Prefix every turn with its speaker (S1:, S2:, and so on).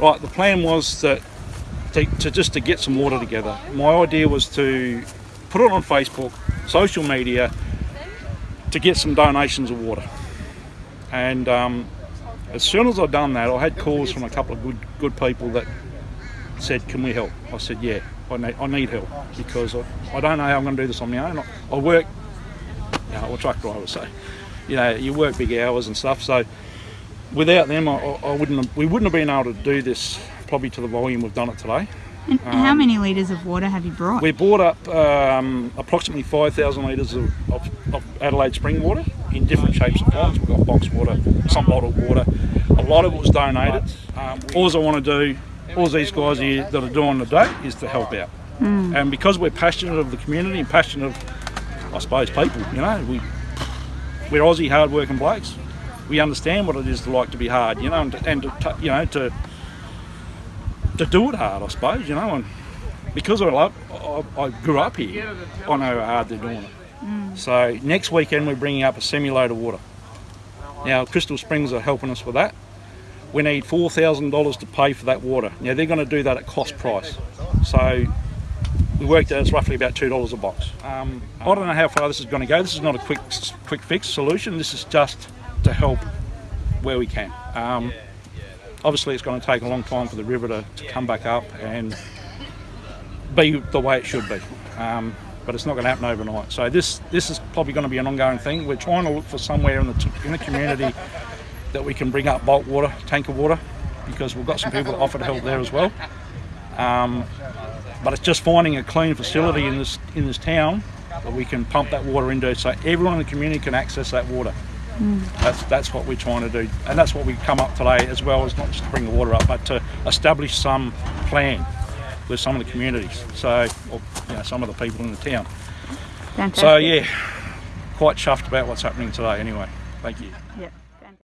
S1: Right, the plan was that to, to just to get some water together. My idea was to put it on Facebook, social media, to get some donations of water. And um, as soon as I'd done that, I had calls from a couple of good good people that said, "Can we help?" I said, "Yeah, I need, I need help because I, I don't know how I'm going to do this on my own. I, I work, you know, a truck driver, so you know, you work big hours and stuff. So without them, I, I wouldn't have, we wouldn't have been able to do this probably to the volume we've done it today.
S2: And how many litres of water have you brought?
S1: We bought up um, approximately 5,000 litres of, of, of Adelaide spring water in different shapes and forms. We've got box water, some bottled water. A lot of it was donated. Um, all I want to do, all these guys here that are doing today is to help out. And because we're passionate of the community and passionate of, I suppose, people, you know, we, we're Aussie hard-working blokes. We understand what it is to like to be hard, you know, and, to, and to, you know, to to do it hard, I suppose, you know, and because I love, I, I grew up here, I know how hard they're doing it. So next weekend we're bringing up a semi-load of water. Now Crystal Springs are helping us with that. We need four thousand dollars to pay for that water. Now they're going to do that at cost price. So we worked out it's roughly about two dollars a box. Um, I don't know how far this is going to go. This is not a quick quick fix solution. This is just to help where we can. Um, obviously it's going to take a long time for the river to, to come back up and be the way it should be. Um, but it's not going to happen overnight. So this this is probably going to be an ongoing thing. We're trying to look for somewhere in the in the community that we can bring up bulk water, tanker water, because we've got some people that offer to help there as well. Um, but it's just finding a clean facility in this in this town that we can pump that water into, so everyone in the community can access that water. That's that's what we're trying to do, and that's what we come up today as well as not just to bring the water up, but to establish some plan with some of the communities. So, or, you know, some of the people in the town.
S2: Fantastic.
S1: So yeah, quite chuffed about what's happening today. Anyway, thank you.
S2: Yep.